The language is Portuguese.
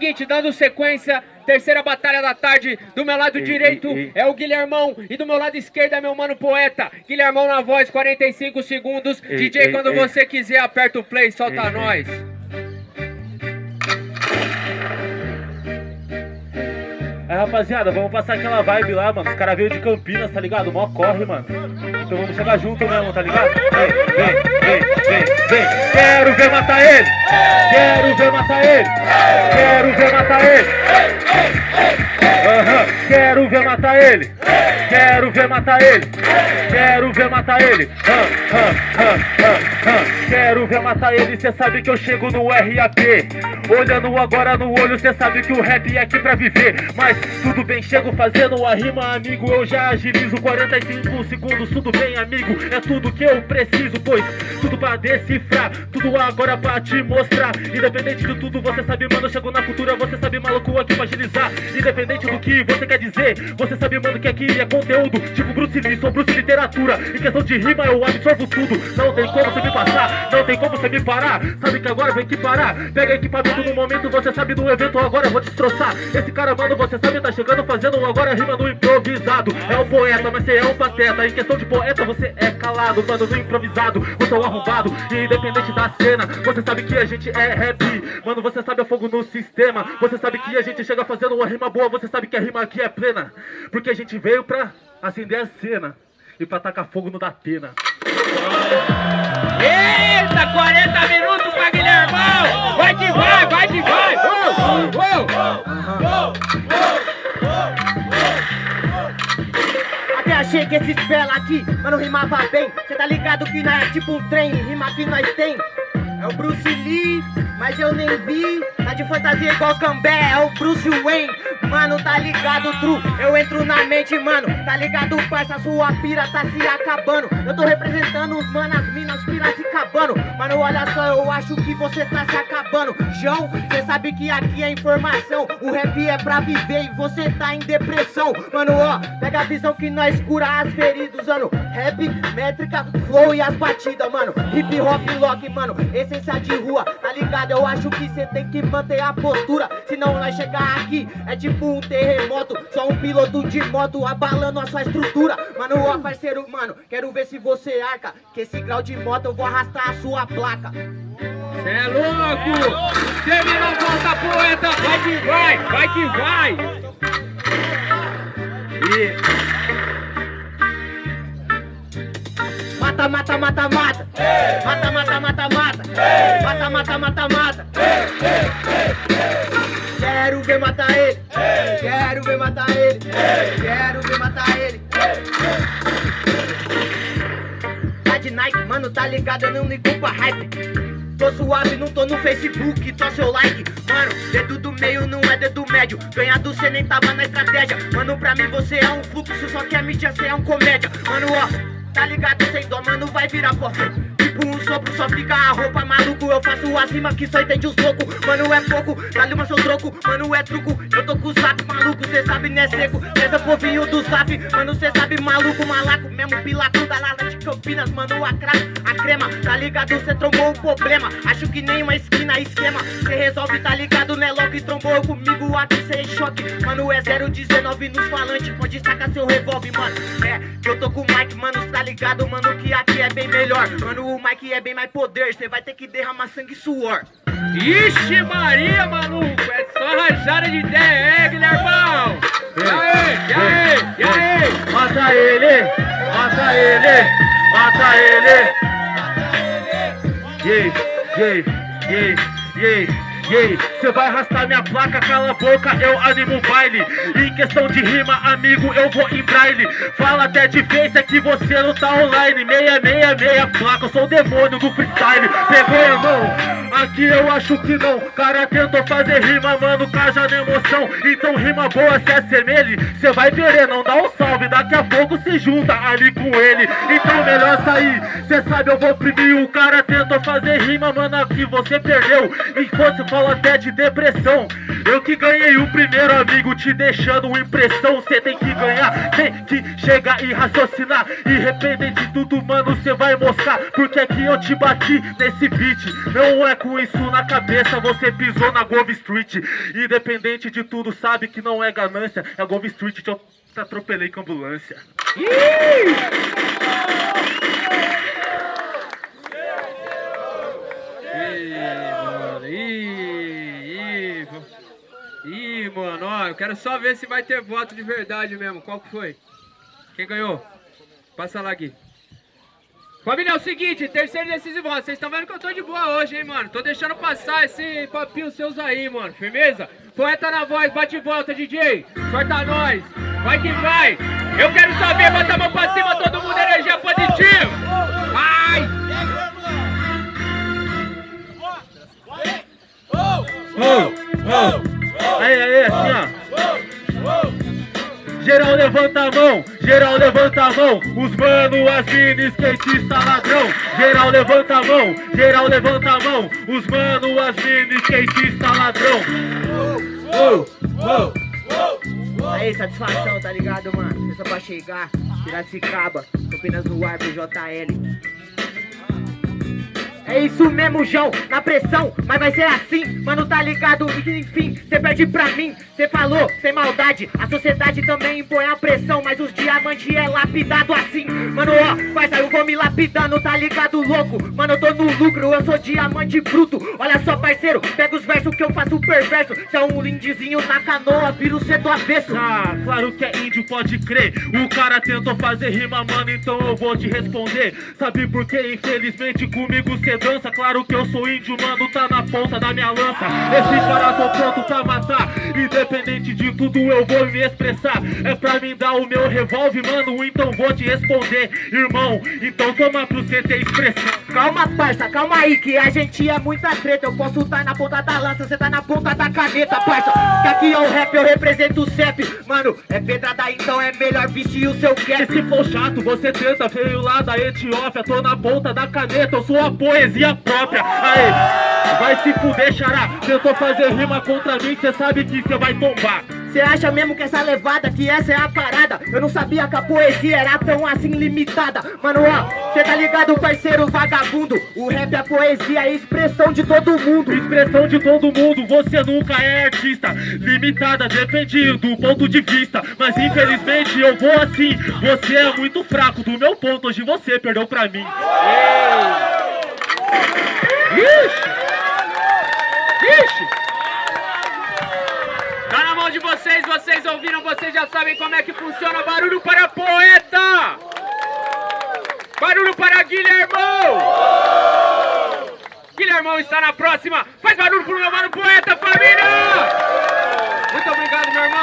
Seguinte, dando sequência, terceira batalha da tarde, do meu lado direito é o Guilhermão e do meu lado esquerdo é meu mano poeta. Guilhermão na voz, 45 segundos. DJ, quando você quiser, aperta o play, solta nós. Aí, rapaziada, vamos passar aquela vibe lá, mano. Os caras veio de Campinas, tá ligado? Mó corre, mano. Então vamos chegar junto mesmo, tá ligado? Vem, vem, vem, vem, vem. Quero ver matar ele! Quero ver matar ele! Quero ver matar ele! Quero ver matar ele! Quero ver matar ele! Quero ver matar ele! Quero ver matar ele, cê sabe que eu chego no RAP Olhando agora no olho, cê sabe que o rap é aqui pra viver. Mas tudo bem, chego fazendo a rima, amigo. Eu já agilizo 45 segundos, tudo bem, amigo? É tudo que eu preciso, pois tudo pra decifrar Tudo agora pra te mostrar. Independente de tudo, você sabe, mano, eu chego na cultura Você sabe, maluco, aqui pra agilizar. Independente do que você quer dizer Você sabe, mano, que aqui é conteúdo Tipo Bruce Lee, sou Bruce Literatura. Em questão de rima, eu absorvo tudo. Não tem como você me passar, não tem como você me parar. Sabe que agora vem que parar Pega equipamento no momento, você sabe do evento Agora eu vou destroçar. Esse cara, mano, você sabe, tá chegando fazendo agora rima no improvisado. É um poeta, mas você é um pateta. Em questão de poeta, você é calado Mano, no improvisado, você é um arrombado E independente da cena, você sabe que a gente é rap Mano, você sabe, é fogo no sistema. Você sabe que a gente chega fazendo uma rima boa Você sabe que a rima aqui é plena Porque a gente veio pra acender a cena E pra tacar fogo no Datena. Eita, 40 minutos pra Guilhermão! Vai que vai, vai que vai! Até achei que esses bela aqui, mano, rimava bem. Cê tá ligado que não é tipo um trem, rima que nós tem. É o Bruce Lee, mas eu nem vi. Tá de fantasia igual Cambé, é o Bruce Wayne Mano, tá ligado, true? Eu entro na mente, mano. Tá ligado, parça, sua pira tá se acabando. Eu tô representando os manas, minas, pira se acabando Mano, olha só, eu acho que você tá se acabando. João, cê sabe que aqui é informação. O rap é pra viver e você tá em depressão. Mano, ó, pega a visão que nós cura as feridas, mano. Rap, métrica, flow e as batidas, mano. Hip hop, lock, mano, essência de rua. Tá ligado? Eu acho que cê tem que manter a postura. Senão nós chegar aqui é tipo um terremoto Só um piloto de moto abalando a sua estrutura Mano, ó parceiro, mano, quero ver se você arca Que esse grau de moto eu vou arrastar a sua placa Cê é louco! Terminou, volta poeta! Vai que vai, vai que vai! Mata, mata, mata, mata Mata, mata, mata, mata Mata, mata, mata, mata Quero ver matar ele Quero ver matar ele. Quero ver matar ele. Tá de Nike, mano, tá ligado? Eu não ligo pra hype. Tô suave, não tô no Facebook, só seu like. Mano, dedo do meio não é dedo médio. Ganhado cê nem tava na estratégia. Mano, pra mim você é um fluxo, só que a mídia cê é um comédia. Mano, ó, tá ligado sem dó, mano, vai virar pó Um sopro, só fica a roupa Maluco, eu faço acima que só entende os loucos Mano, é pouco, dá-lhe uma seu troco. Mano, é truco, eu tô com o sapo Maluco, cê sabe, né, seco? Essa povinho do zap, mano, cê sabe Maluco, malaco, mesmo pilato da lala de Campinas Mano, a crack, a crema. Tá ligado, cê trombou um problema. Acho que nem uma esquina, esquema. Cê resolve, tá ligado, né, logo e trombou comigo aqui, cê em choque. Mano, é 019 nos falantes Pode sacar seu revólver, mano. É, eu tô com o Mike, mano, tá ligado, mano Que aqui é bem melhor. Mano, o Mike é bem mais poder Cê vai ter que derramar sangue e suor Ixi Maria, maluco! É só rajada de ideia, é, Guilhermão! E aí, e aí, e aí? Mata ele! Mata ele! Mata ele! Yay, yay, yay, yay, Cê vai arrastar minha placa, cala a boca, eu animo o baile. Em questão de rima, amigo, eu vou em braille. Fala até de face, é que você não tá online. Meia, meia, meia placa, eu sou o demônio do freestyle. Pegou, irmão? Aqui eu acho que não. Cara tentou fazer rima, mano, caja na emoção. Então rima boa se assemelhe. Cê vai querer, não dá um salve Daqui a pouco se junta ali com ele. Então melhor sair Cê sabe, eu vou oprimir. O cara tentou fazer rima, mano, aqui você perdeu. E fosse falo até de depressão. Eu que ganhei o primeiro amigo te deixando impressão. Cê tem que ganhar, tem que chegar e raciocinar. Independente de tudo, mano, cê vai mostrar. Porque é que eu te bati nesse beat. Não é com isso na cabeça, você pisou na Gove Street. Independente de tudo, sabe que não é ganância. É Gove Street te atropelei com ambulância mano, ih, ih, vo- mano, ó, eu quero só ver se vai ter voto de verdade mesmo. Qual que foi? Quem ganhou? Passa lá, Gui. Família, é o seguinte, terceiro desses votos. Vocês estão vendo que eu tô de boa hoje, hein, mano? Tô deixando passar esse papinho seus aí, mano. Firmeza? Poeta na voz, bate e volta, DJ. Corta nós. Vai que vai. Eu quero saber, bota a mão pra cima, todo mundo energia positiva. Vai! Aí, aí, assim, ó. Geral levanta a mão, geral levanta a mão. Os mano, as mina, skatista ladrão. Geral levanta a mão, geral levanta a mão. Os mano, as mina, skatista ladrão. Aí, satisfação, tá ligado, mano? Só pra chegar, Piracicaba, Campinas no ar pro JL. É isso mesmo, João, na pressão, mas vai ser assim, mano, tá ligado? Enfim, cê perde pra mim, cê falou, sem maldade. A sociedade também impõe a pressão, mas os diamantes é lapidado assim. Mano, ó, parça, eu vou me lapidando, tá ligado, louco? Mano, eu tô no lucro, eu sou diamante bruto. Olha só, parceiro, pega os versos que eu faço perverso. Cê é um lindezinho na canoa, vira o cê do avesso. Ah, claro que é índio, pode crer. O cara tentou fazer rima, mano, então eu vou te responder. Sabe por quê? Infelizmente comigo cê dança. Claro que eu sou índio, mano, tá na ponta da minha lança. Esse cara tô pronto pra matar. Independente de tudo, eu vou me expressar. É pra mim dar o meu revólver, mano, então vou te responder, irmão. Então toma pro ter expressão. Calma, parça, calma aí, que a gente é muita treta. Eu posso estar na ponta da lança, cê tá na ponta da caneta, parça. Que aqui é o rap, eu represento o CEP. Mano, é pedrada, então é melhor vestir o seu cap. se for chato, você tenta, veio lá da Etiópia, tô na ponta da caneta, eu sou a poesia própria. Aê, vai se fuder, xará. Tentou fazer rima contra mim, cê sabe que cê vai tombar. Cê acha mesmo que essa levada, que essa é a parada? Eu não sabia que a poesia era tão assim limitada. Mano, ó, cê tá ligado, parceiro vagabundo? O rap é a poesia, é expressão de todo mundo. Expressão de todo mundo, você nunca é artista. Limitada, depende do ponto de vista. Mas infelizmente eu vou assim. Você é muito fraco, do meu ponto, hoje você perdeu pra mim. Ixi! Ixi! de vocês, vocês ouviram, vocês já sabem como é que funciona. Barulho para poeta! Barulho para Guilhermão! Guilhermão está na próxima. Faz barulho pro meu mano poeta, família! Muito obrigado, meu irmão.